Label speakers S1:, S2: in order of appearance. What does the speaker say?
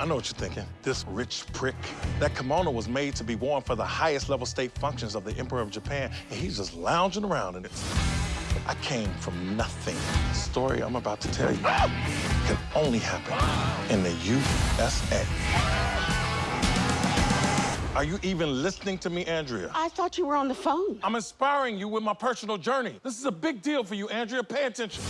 S1: I know what you're thinking. This rich prick. That kimono was made to be worn for the highest level state functions of the Emperor of Japan, and he's just lounging around in it. I came from nothing. The story I'm about to tell you can only happen in the USA. Are you even listening to me, Andrea?
S2: I thought you were on the phone.
S1: I'm inspiring you with my personal journey. This is a big deal for you, Andrea. Pay attention.